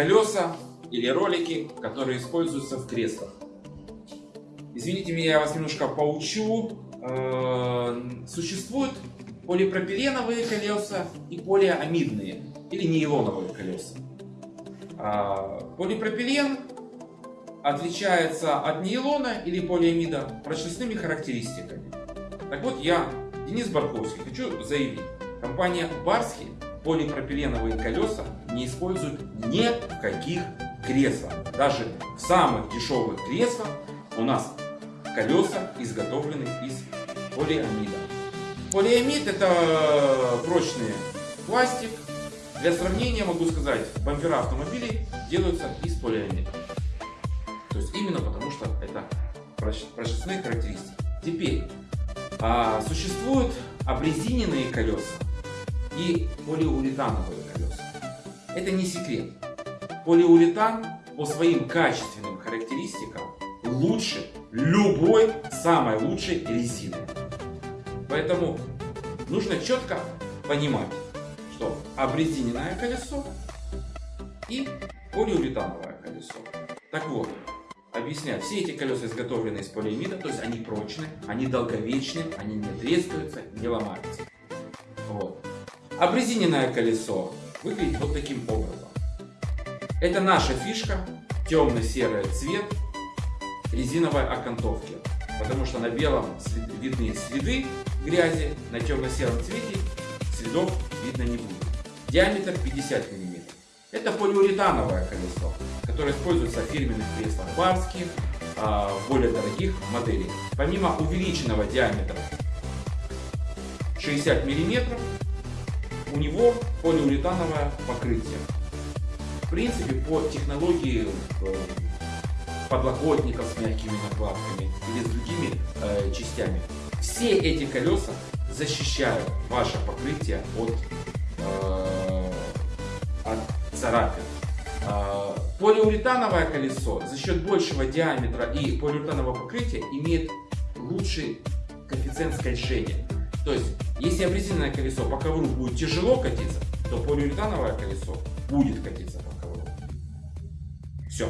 колеса или ролики, которые используются в креслах. Извините меня, я вас немножко поучу. Э, существуют полипропиленовые колеса и полиамидные или нейлоновые колеса. А, полипропилен отличается от нейлона или полиамида прочностными характеристиками. Так вот, я, Денис Барковский, хочу заявить, компания Барски полипропиленовые колеса не использует ни в каких креслах. Даже в самых дешевых креслах у нас колеса изготовлены из полиамида. Полиамид это прочный пластик. Для сравнения могу сказать, бампера автомобилей делаются из полиамида. То есть именно потому, что это прочностные характеристики. Теперь, а, существуют обрезиненные колеса и полиуретановые колеса. Это не секрет. Полиуретан по своим качественным характеристикам лучше любой самой лучшей резины. Поэтому нужно четко понимать, что обрезиненное колесо и полиуретановое колесо. Так вот, объясняю, все эти колеса изготовлены из полиамида, то есть они прочны, они долговечны, они не трескаются, не ломаются. Вот. Обрезиненное колесо выглядит вот таким образом. Это наша фишка, темно-серый цвет резиновой окантовки. Потому что на белом видны следы грязи, на темно-сером цвете следов видно не будет. Диаметр 50 мм. Это полиуретановое колесо, которое используется в фирменных креслах барских, а, более дорогих моделей. Помимо увеличенного диаметра 60 мм, у него полиуретановое покрытие. В принципе, по технологии э, подлокотников с мягкими накладками или с другими э, частями, все эти колеса защищают ваше покрытие от, э, от царапин. Э, полиуретановое колесо за счет большего диаметра и полиуретанового покрытия имеет лучший коэффициент скольжения. То есть, если обрезиненное колесо по ковру будет тяжело катиться, то полиуретановое колесо будет катиться по ковру. Все.